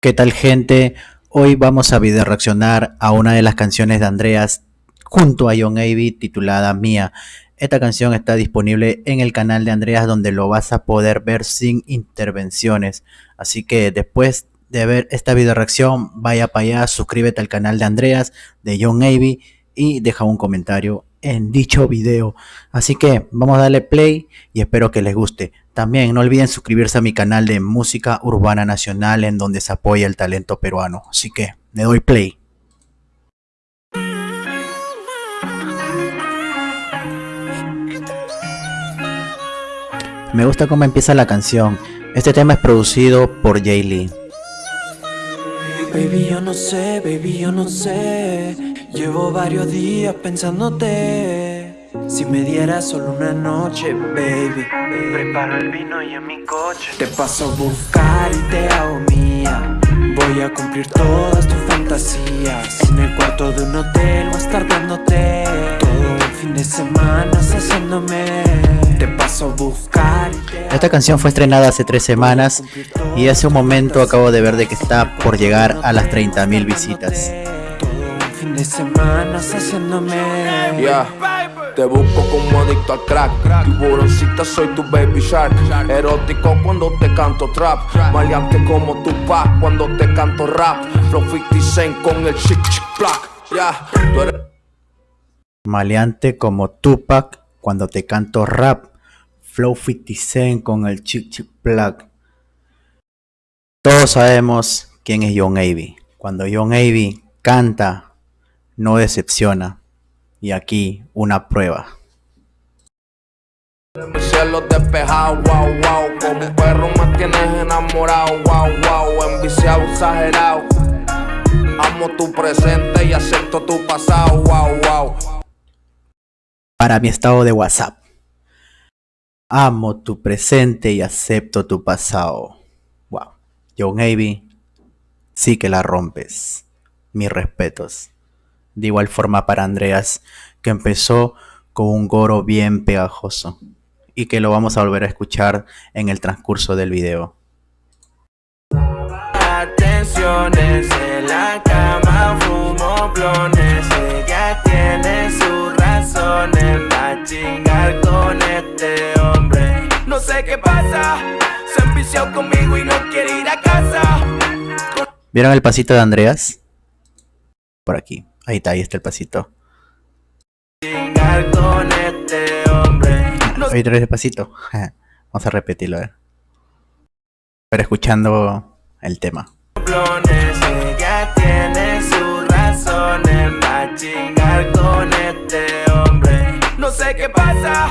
¿Qué tal gente? Hoy vamos a video reaccionar a una de las canciones de Andreas junto a John Avey titulada Mía. Esta canción está disponible en el canal de Andreas donde lo vas a poder ver sin intervenciones. Así que después de ver esta video reacción, vaya para allá, suscríbete al canal de Andreas, de John Avey y deja un comentario en dicho video. Así que vamos a darle play y espero que les guste. También no olviden suscribirse a mi canal de música urbana nacional en donde se apoya el talento peruano. Así que le doy play. Me gusta cómo empieza la canción. Este tema es producido por Jay Lee. Baby, yo no sé, baby, yo no sé. Llevo varios días pensándote. Si me dieras solo una noche, baby. Preparo el vino y en mi coche. Te paso a buscar y te hago mía. Voy a cumplir todas tus fantasías. En el cuarto de un hotel voy a fin de semana haciéndome. Te paso a buscar. Esta canción fue estrenada hace tres semanas y hace un momento acabo de ver de que está por llegar a las 30.000 visitas. Fin de semana haciéndome. Yeah. Te busco como adicto al crack Tiburoncita soy tu baby shark Erótico cuando te canto trap Maleante como tu pa cuando te canto rap Flow 50 Cent con el chick chick black yeah. eres... Maleante como Tupac cuando te canto rap Flow 50 Cent con el chick chick black Todos sabemos quién es John Avey. Cuando John Avey canta no decepciona. Y aquí una prueba. Cielo despejado, wow, wow Como un perro me tienes enamorado, wow, wow Enviciado, exagerado. Amo tu presente y acepto tu pasado, wow, wow Para mi estado de WhatsApp. Amo tu presente y acepto tu pasado. Wow John Navy Sí que la rompes. Mis respetos. De igual forma para Andreas, que empezó con un goro bien pegajoso y que lo vamos a volver a escuchar en el transcurso del video. Atenciones en la cama, fumo ella tiene sus sé qué pasa, se envició conmigo y no quiere ir a casa. ¿Vieron el pasito de Andreas? Por aquí. Ahí está, ahí está el pasito. Ahí trae el pasito. Vamos a repetirlo, eh. Pero escuchando el tema. Ella tiene sus razones para chingar con este hombre. No sé qué pasa,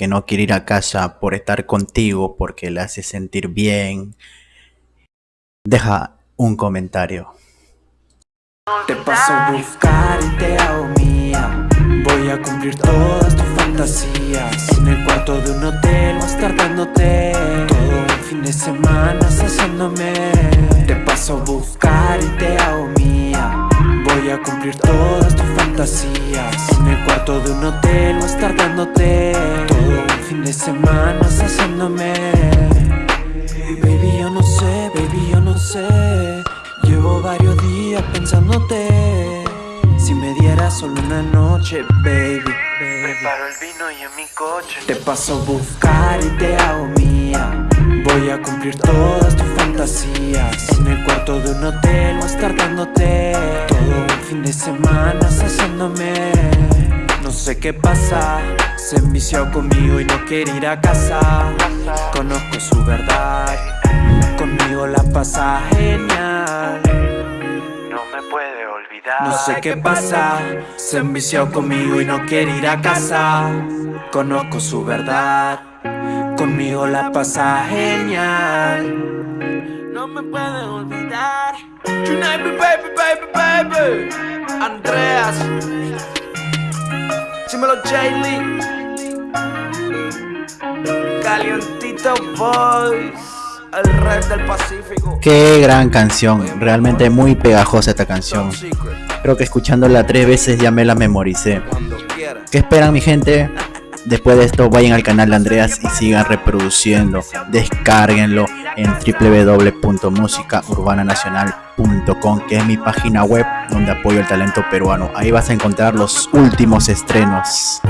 que no quiere ir a casa por estar contigo porque le hace sentir bien, deja un comentario. Te paso a buscar y te hago mía. Voy a cumplir todas tus fantasías. En el cuarto de un hotel voy a estar dándote Todo un fin de semana haciéndome Te paso a buscar y te hago mía. Voy a cumplir todas tus fantasías pensándote. Si me dieras solo una noche, baby, Preparo el vino y en mi coche. Te paso a buscar y te hago mía. Voy a cumplir todas tus fantasías. En el cuarto de un hotel estar dándote Todo un fin de semana haciéndome No sé qué pasa Se envició conmigo y no quiere ir a casa. Conozco su verdad Conmigo la pasa genial No sé qué pasa Se envició conmigo y no quiere ir a casa Conozco su verdad Conmigo la pasa genial No me puede olvidar Tonight, baby, baby, baby Andreas. Dímelo, Jaylee. Calientito Boys. El rey del Pacífico. Qué gran canción, realmente muy pegajosa esta canción. Creo que escuchándola tres veces ya me la memoricé. ¿Qué esperan mi gente? Después de esto vayan al canal de Andreas y sigan reproduciendo. Descárguenlo en www.musicaurbananacional.com que es mi página web donde apoyo el talento peruano. Ahí vas a encontrar los últimos estrenos.